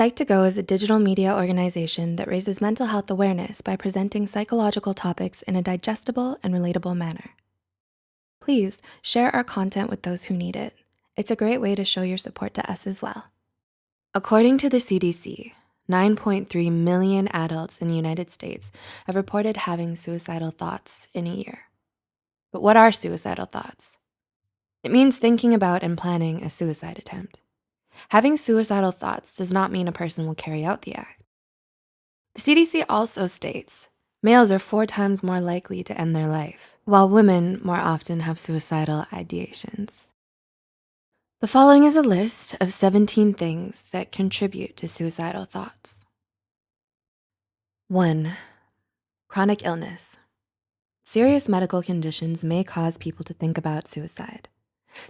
Psych2Go is a digital media organization that raises mental health awareness by presenting psychological topics in a digestible and relatable manner. Please share our content with those who need it. It's a great way to show your support to us as well. According to the CDC, 9.3 million adults in the United States have reported having suicidal thoughts in a year. But what are suicidal thoughts? It means thinking about and planning a suicide attempt. Having suicidal thoughts does not mean a person will carry out the act. The CDC also states males are four times more likely to end their life, while women more often have suicidal ideations. The following is a list of 17 things that contribute to suicidal thoughts. One, chronic illness. Serious medical conditions may cause people to think about suicide.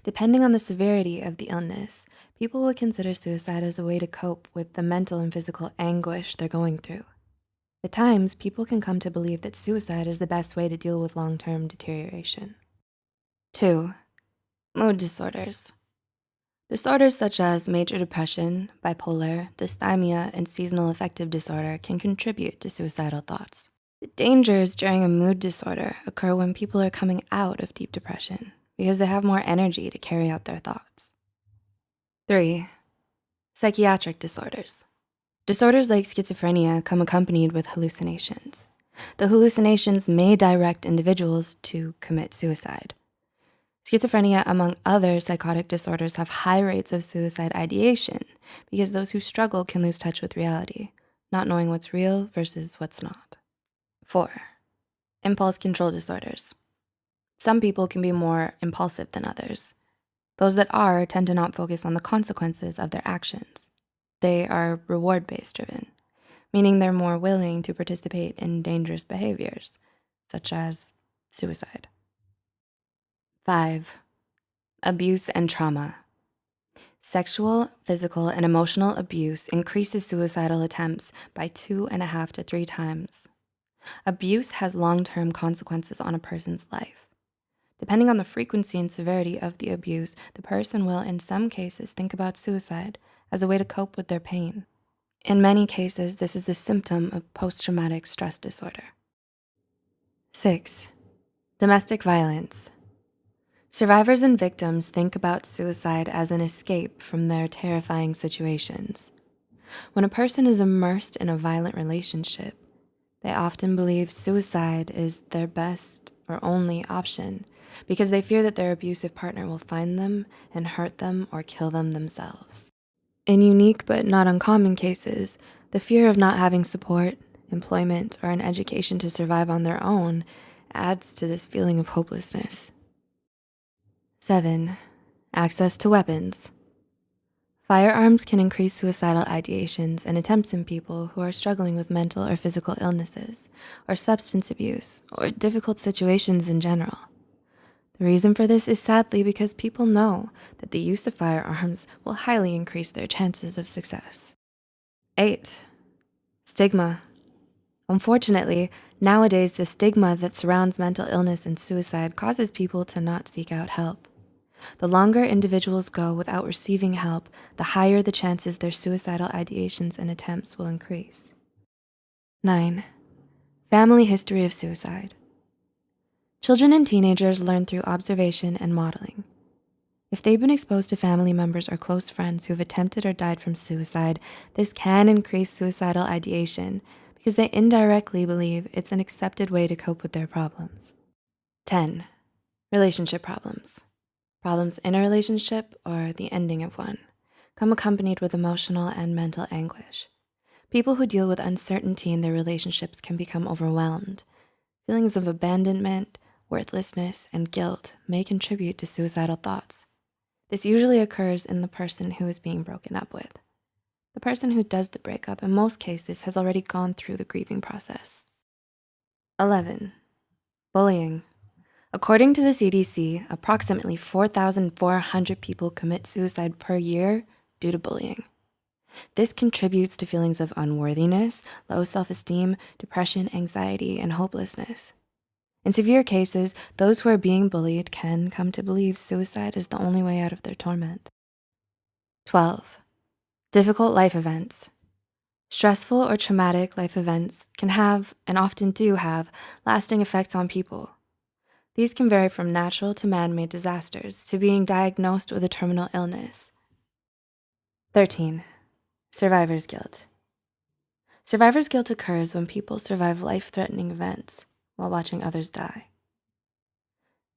Depending on the severity of the illness, people will consider suicide as a way to cope with the mental and physical anguish they're going through. At times, people can come to believe that suicide is the best way to deal with long-term deterioration. Two, mood disorders. Disorders such as major depression, bipolar, dysthymia, and seasonal affective disorder can contribute to suicidal thoughts. The dangers during a mood disorder occur when people are coming out of deep depression because they have more energy to carry out their thoughts. Three, psychiatric disorders. Disorders like schizophrenia come accompanied with hallucinations. The hallucinations may direct individuals to commit suicide. Schizophrenia, among other psychotic disorders, have high rates of suicide ideation because those who struggle can lose touch with reality, not knowing what's real versus what's not. Four, impulse control disorders. Some people can be more impulsive than others. Those that are tend to not focus on the consequences of their actions. They are reward-based driven, meaning they're more willing to participate in dangerous behaviors, such as suicide. Five, abuse and trauma. Sexual, physical, and emotional abuse increases suicidal attempts by two and a half to three times. Abuse has long-term consequences on a person's life. Depending on the frequency and severity of the abuse, the person will, in some cases, think about suicide as a way to cope with their pain. In many cases, this is a symptom of post-traumatic stress disorder. Six, domestic violence. Survivors and victims think about suicide as an escape from their terrifying situations. When a person is immersed in a violent relationship, they often believe suicide is their best or only option because they fear that their abusive partner will find them and hurt them or kill them themselves. In unique but not uncommon cases, the fear of not having support, employment, or an education to survive on their own adds to this feeling of hopelessness. Seven, access to weapons. Firearms can increase suicidal ideations and attempts in people who are struggling with mental or physical illnesses, or substance abuse, or difficult situations in general. The reason for this is sadly because people know that the use of firearms will highly increase their chances of success. Eight, stigma. Unfortunately, nowadays the stigma that surrounds mental illness and suicide causes people to not seek out help. The longer individuals go without receiving help, the higher the chances their suicidal ideations and attempts will increase. Nine, family history of suicide. Children and teenagers learn through observation and modeling. If they've been exposed to family members or close friends who have attempted or died from suicide, this can increase suicidal ideation because they indirectly believe it's an accepted way to cope with their problems. 10, relationship problems. Problems in a relationship or the ending of one come accompanied with emotional and mental anguish. People who deal with uncertainty in their relationships can become overwhelmed. Feelings of abandonment, worthlessness, and guilt may contribute to suicidal thoughts. This usually occurs in the person who is being broken up with. The person who does the breakup in most cases has already gone through the grieving process. 11, bullying. According to the CDC, approximately 4,400 people commit suicide per year due to bullying. This contributes to feelings of unworthiness, low self-esteem, depression, anxiety, and hopelessness. In severe cases, those who are being bullied can come to believe suicide is the only way out of their torment. 12, difficult life events. Stressful or traumatic life events can have, and often do have, lasting effects on people. These can vary from natural to man-made disasters to being diagnosed with a terminal illness. 13, survivor's guilt. Survivor's guilt occurs when people survive life-threatening events while watching others die.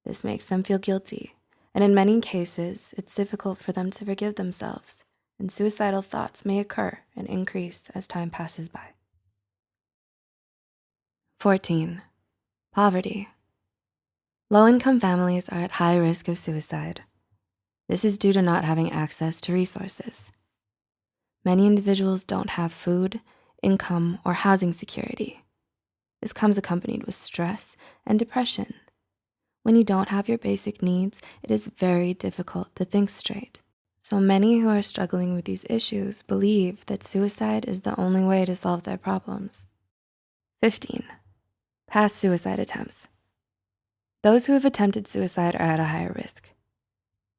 This makes them feel guilty, and in many cases, it's difficult for them to forgive themselves, and suicidal thoughts may occur and increase as time passes by. 14, poverty. Low-income families are at high risk of suicide. This is due to not having access to resources. Many individuals don't have food, income, or housing security. This comes accompanied with stress and depression. When you don't have your basic needs, it is very difficult to think straight. So many who are struggling with these issues believe that suicide is the only way to solve their problems. 15, past suicide attempts. Those who have attempted suicide are at a higher risk.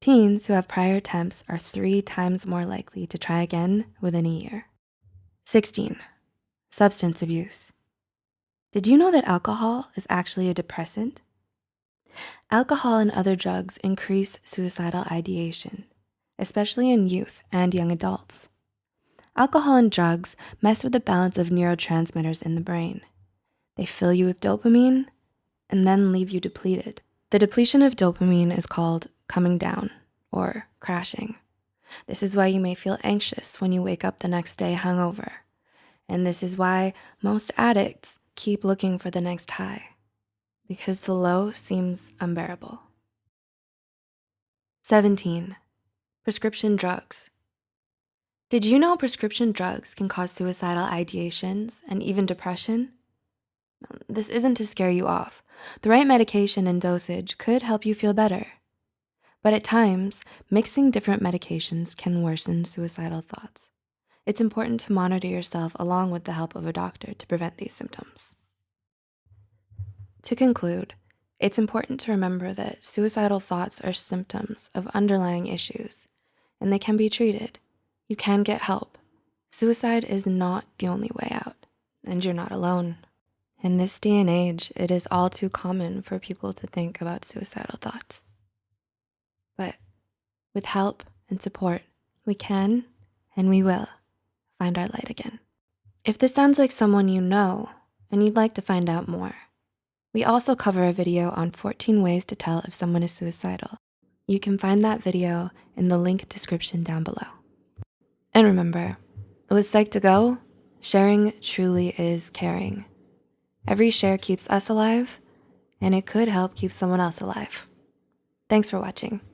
Teens who have prior attempts are three times more likely to try again within a year. 16, substance abuse. Did you know that alcohol is actually a depressant? Alcohol and other drugs increase suicidal ideation, especially in youth and young adults. Alcohol and drugs mess with the balance of neurotransmitters in the brain. They fill you with dopamine and then leave you depleted. The depletion of dopamine is called coming down or crashing. This is why you may feel anxious when you wake up the next day hungover. And this is why most addicts keep looking for the next high because the low seems unbearable. 17, prescription drugs. Did you know prescription drugs can cause suicidal ideations and even depression? Um, this isn't to scare you off. The right medication and dosage could help you feel better. But at times, mixing different medications can worsen suicidal thoughts. It's important to monitor yourself along with the help of a doctor to prevent these symptoms. To conclude, it's important to remember that suicidal thoughts are symptoms of underlying issues and they can be treated. You can get help. Suicide is not the only way out and you're not alone. In this day and age, it is all too common for people to think about suicidal thoughts. But with help and support, we can and we will find our light again. If this sounds like someone you know and you'd like to find out more, we also cover a video on 14 ways to tell if someone is suicidal. You can find that video in the link description down below. And remember, with Psych2Go, sharing truly is caring. Every share keeps us alive and it could help keep someone else alive. Thanks for watching.